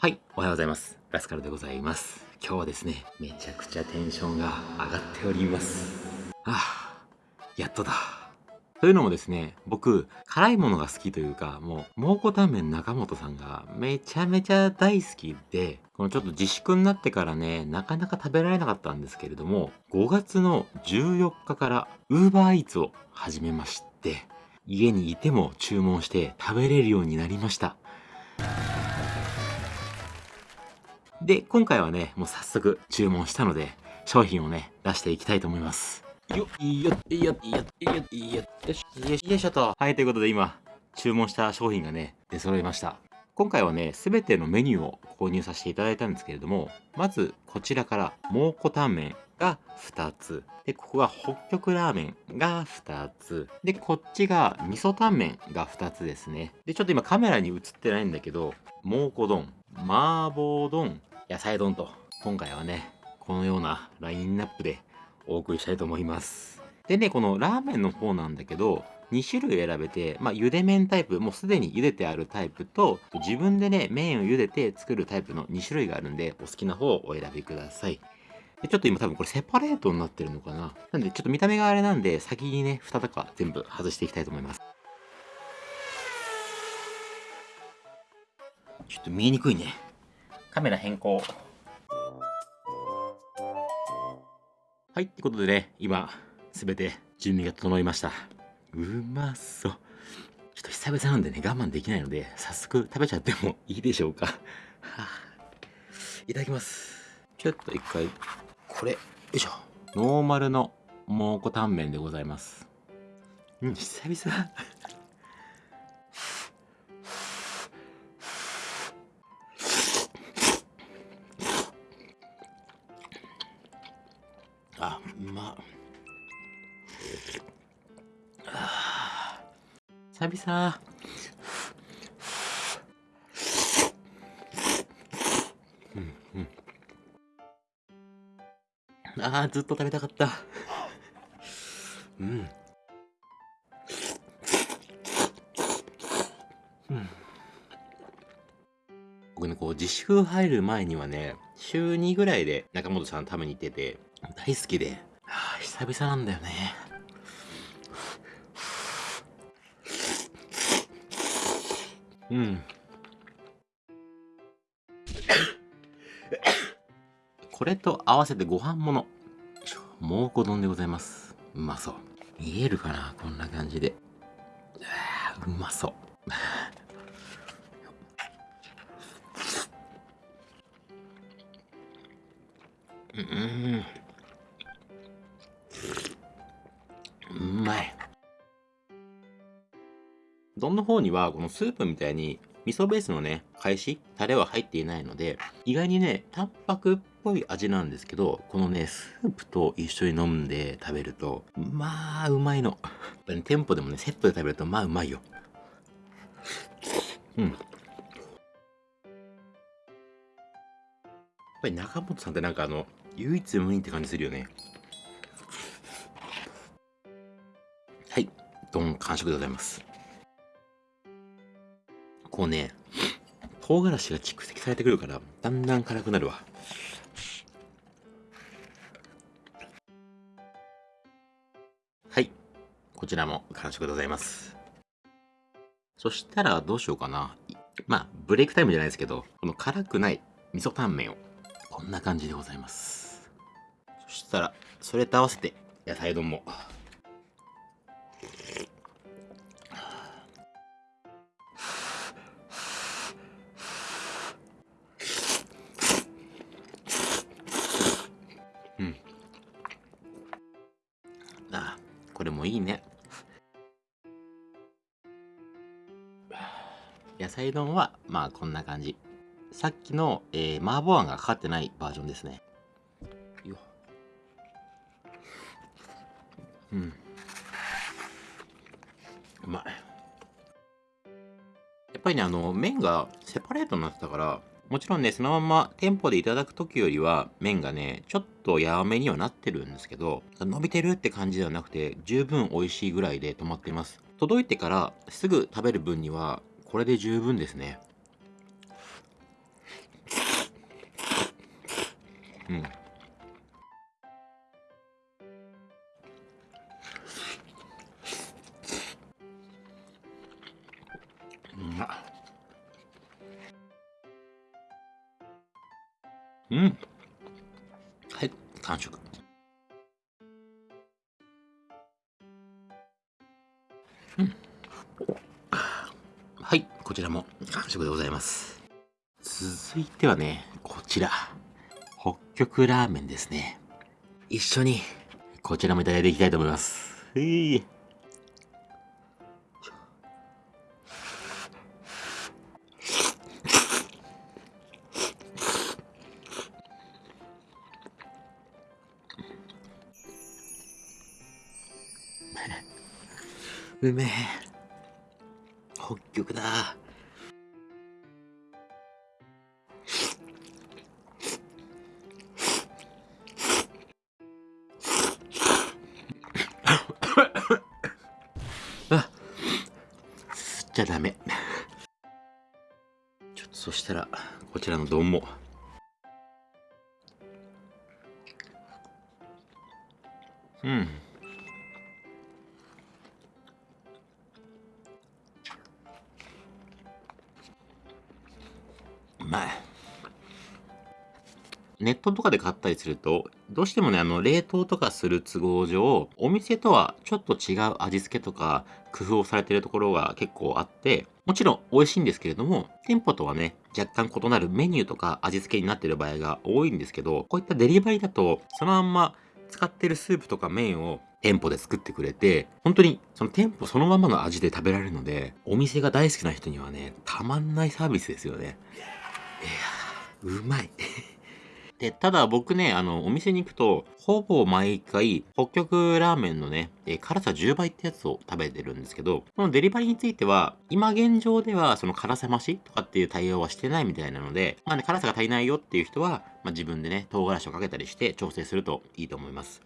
はい、おはようございます。ラスカルでございます。今日はですね、めちゃくちゃテンションが上がっております。ああ、やっとだ。というのもですね、僕、辛いものが好きというか、もう、蒙古タンメン中本さんがめちゃめちゃ大好きで、このちょっと自粛になってからね、なかなか食べられなかったんですけれども、5月の14日から UberEats を始めまして、家にいても注文して食べれるようになりました。で、今回はね、もう早速注文したので、商品をね、出していきたいと思います。よっ、いいよ、いいよ、いいよ、いいよ、いいよ、よし、よし、よいしょと。はい、ということで今、注文した商品がね、出揃いました。今回はね、すべてのメニューを購入させていただいたんですけれども、まずこちらから、蒙古タンメンが2つ。で、ここが北極ラーメンが2つ。で、こっちが味噌タンメンが2つですね。で、ちょっと今カメラに映ってないんだけど、蒙古丼、麻婆丼、野菜丼と、今回はね、このようなラインナップでお送りしたいと思います。でね、このラーメンの方なんだけど、2種類選べて、まあ、茹で麺タイプ、もうすでに茹でてあるタイプと、自分でね、麺を茹でて作るタイプの2種類があるんで、お好きな方をお選びください。でちょっと今多分これセパレートになってるのかななんでちょっと見た目があれなんで、先にね、蓋とか全部外していきたいと思います。ちょっと見えにくいね。カメラ変更。はい、ってことでね、今、すべて準備が整いました。うまそう。ちょっと久々なんでね、我慢できないので、早速食べちゃってもいいでしょうか。はあ、いただきます。ちょっと一回、これ、よいしょ。ノーマルの蒙古タンメンでございます。うん、久々。あ、うま久々。うんうん。あーずっと食べたかった。うん。うん。僕ね、こう、自粛入る前にはね、週2ぐらいで中本さん食べに行ってて、大好きで、はあ、久々なんだよね。うん。これと合わせてご飯もの。蒙古丼でございます。うまそう。見えるかなこんな感じで。うまそう。うん。うまい。丼の方には、このスープみたいに、味噌ベースのね、返し、タレは入っていないので、意外にね、淡白っぽい味なんですけど、このね、スープと一緒に飲んで食べると、まあ、うまいの。やっぱ、ね、店舗でもね、セットで食べると、まあ、うまいよ。うん。やっぱり中本さんってなんかあの、唯一無二って感じするよね。はい。丼完食でございます。こうね、唐辛子が蓄積されてくるから、だんだん辛くなるわ。はい。こちらも完食でございます。そしたらどうしようかな。まあ、ブレイクタイムじゃないですけど、この辛くない味噌タンメンを、こんな感じでございます。そしたら、それと合わせて、野菜丼も。いいね。野菜丼は、まあこんな感じ。さっきの、えー、麻婆あんがかかってないバージョンですね。ようん。うまい。やっぱりね、あの、麺がセパレートになってたから、もちろんね、そのまま店舗でいただく時よりは、麺がね、ちょっとやわめにはなってるんですけど、伸びてるって感じではなくて、十分美味しいぐらいで止まっています。届いてからすぐ食べる分には、これで十分ですね。うん。うん。はい完食。うん。はいこちらも完食でございます。続いてはねこちら。北極ラーメンですね。一緒にこちらもいただいていきたいと思います。はいうめえ北極だ。あ。吸っちゃダメ。ちょっとそしたらこちらの丼も。うん。まいネットとかで買ったりすると、どうしてもね、あの、冷凍とかする都合上、お店とはちょっと違う味付けとか、工夫をされてるところが結構あって、もちろん美味しいんですけれども、店舗とはね、若干異なるメニューとか味付けになってる場合が多いんですけど、こういったデリバリーだと、そのまんま使ってるスープとか麺を店舗で作ってくれて、本当にその店舗そのままの味で食べられるので、お店が大好きな人にはね、たまんないサービスですよね。いや、うまい。で、ただ僕ね、あの、お店に行くと、ほぼ毎回、北極ラーメンのね、え辛さ10倍ってやつを食べてるんですけど、このデリバリーについては、今現状では、その辛さ増しとかっていう対応はしてないみたいなので、まあね、辛さが足りないよっていう人は、まあ自分でね、唐辛子をかけたりして調整するといいと思います。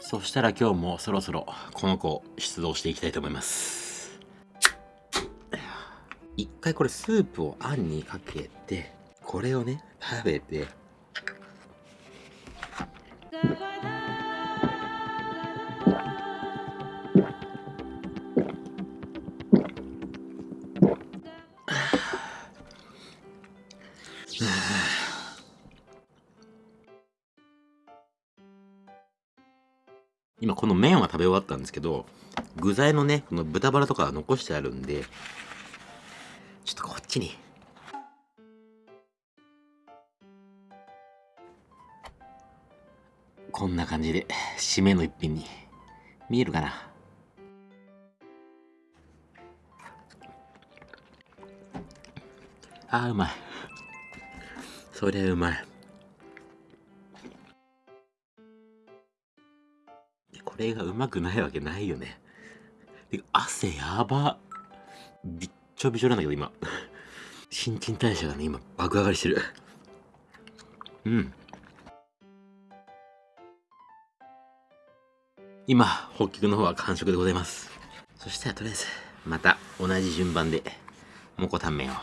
そしたら今日もそろそろこの子出動していきたいと思います。一回これスープをあんにかけて、これをね、食べて、今この麺は食べ終わったんですけど、具材のね、この豚バラとかは残してあるんで、ちょっとこっちに。こんな感じで、締めの一品に。見えるかな？あーうまい。そりゃうまい。これがうまくないわけないよね。てか汗やば。びっちょびちょなんだけど今。新陳代謝がね、今爆上がりしてる。うん。今、北極の方は完食でございます。そしたらとりあえず、また同じ順番で、もこタンメンを。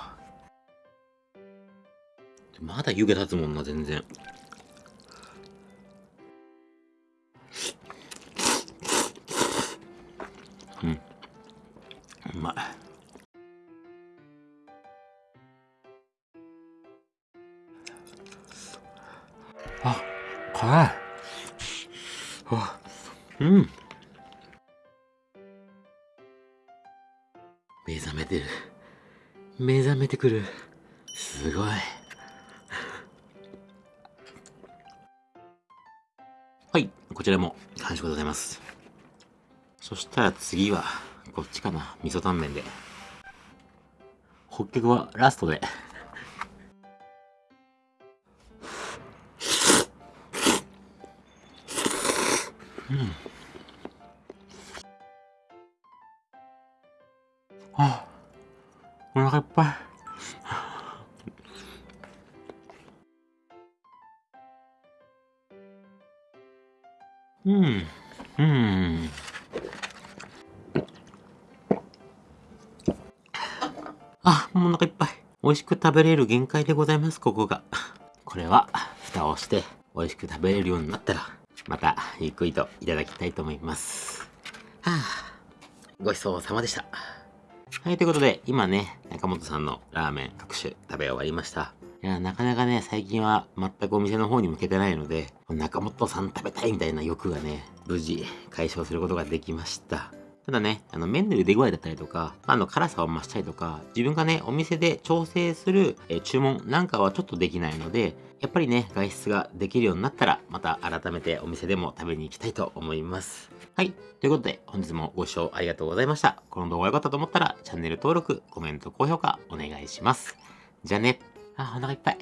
まだ湯気立つもんな、全然。辛い。あ、うん。目覚めてる。目覚めてくる。すごい。はい、こちらも完食でございます。そしたら次は、こっちかな。味噌タンメンで。北極はラストで。うん。あ、お腹いっぱい。うん。うん。あ、もうお腹いっぱい。美味しく食べれる限界でございます、ここが。これは、蓋をして、美味しく食べれるようになったら、また、ゆっくりといただきたいと思います。はあ、ごちそうさまでした。はい、ということで、今ね、中本さんのラーメン各種食べ終わりました。いや、なかなかね、最近は全くお店の方に向けてないので、中本さん食べたいみたいな欲がね、無事解消することができました。ただね、あの麺の茹で具合だったりとか、あの辛さを増したりとか、自分がね、お店で調整する、え注文なんかはちょっとできないので、やっぱりね、外出ができるようになったら、また改めてお店でも食べに行きたいと思います。はい。ということで、本日もご視聴ありがとうございました。この動画良かったと思ったら、チャンネル登録、コメント、高評価お願いします。じゃあね。あ、お腹いっぱい。